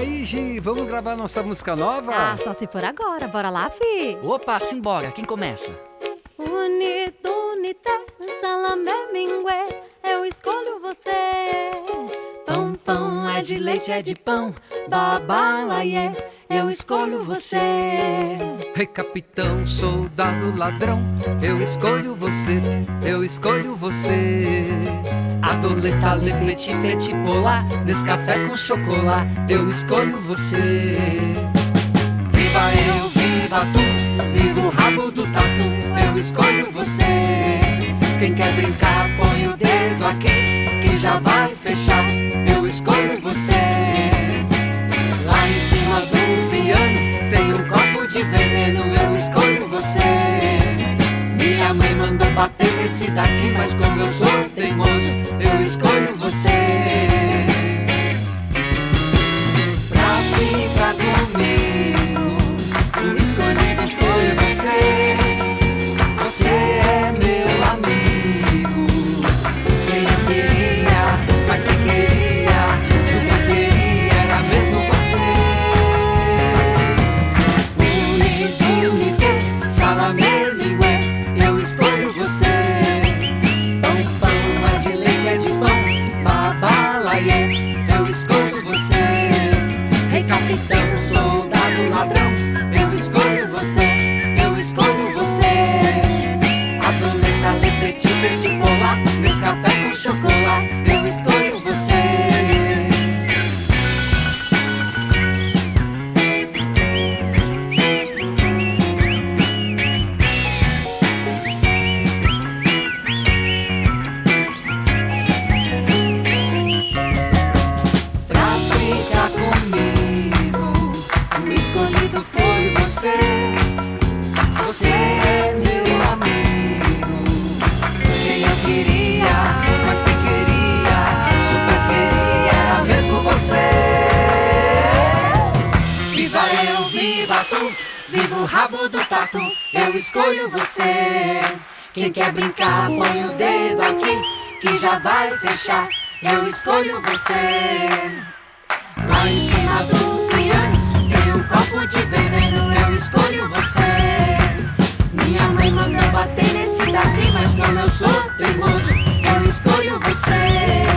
Gi, vamos gravar nossa música nova? Ah, só se for agora. Bora lá, fi. Opa, simbora. Quem começa? Unito, unite, salamé, mingue, eu escolho você. Pão, pão, é de leite, é de pão, babalaiê, eu escolho você. Rei capitão, soldado, ladrão, eu escolho você, eu escolho você. Adoleta, lepete, petit polar, nesse café com chocolate, eu escolho você. Viva eu, viva tu, viva o rabo do tatu, eu escolho você. Quem quer brincar, põe o dedo aqui, que já vai fechar, eu escolho você. De veneno, eu escolho você. Minha mãe mandou bater nesse daqui, mas como eu sou teimoso, eu escolho você. Pra ficar comigo, capitão, soldado, ladrão, eu escolho você, você. Você é meu amigo. Quem eu queria, mas quem queria, super queria, era mesmo você. Viva eu, viva tu, viva o rabo do tatu, eu escolho você. Quem quer brincar, põe o dedo aqui, que já vai fechar, eu escolho você. Lá em cima do copo de veneno, eu escolho você. Minha mãe manda bater nesse daqui, mas como eu sou teimoso, eu escolho você.